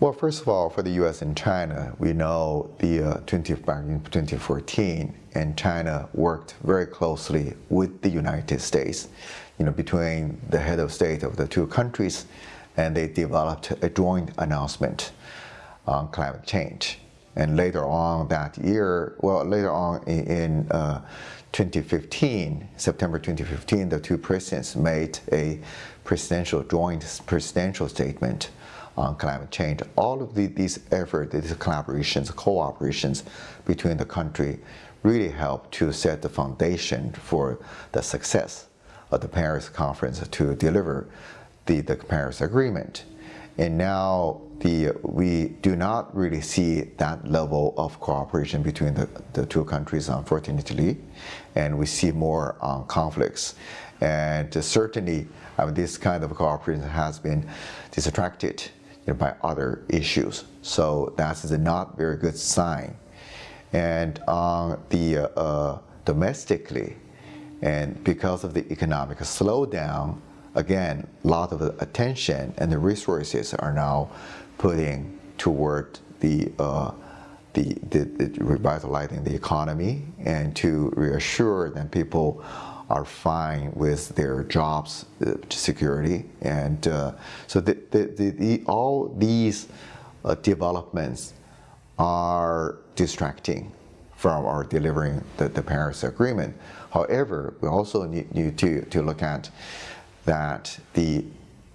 Well, first of all, for the U.S. and China, we know the uh, 20, back in 2014, and China worked very closely with the United States, you know, between the head of state of the two countries, and they developed a joint announcement on climate change. And later on that year, well, later on in, in uh, 2015, September 2015, the two presidents made a presidential joint presidential statement on climate change. All of the, these efforts, these collaborations, cooperations between the country really helped to set the foundation for the success of the Paris conference to deliver the, the Paris Agreement. And now the, we do not really see that level of cooperation between the, the two countries, unfortunately, and we see more um, conflicts. And certainly, I mean, this kind of cooperation has been distracted you know, by other issues. So that's a not very good sign. And on the uh, uh, domestically, and because of the economic slowdown, again, a lot of attention and the resources are now putting toward the, uh, the, the, the, revitalizing the economy and to reassure that people are fine with their jobs uh, security. And uh, so the, the, all these uh, developments are distracting from our delivering the, the Paris Agreement. However, we also need, need to, to look at that the,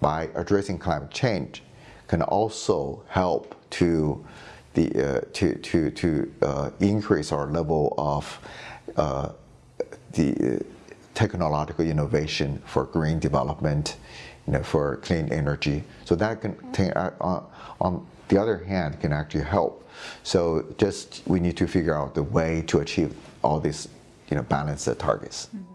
by addressing climate change can also help to the, uh, to, to, to uh, increase our level of uh, the technological innovation for green development, you know, for clean energy. So that can, uh, on, on the other hand, can actually help. So just we need to figure out the way to achieve all these, you know, balanced targets. Mm -hmm.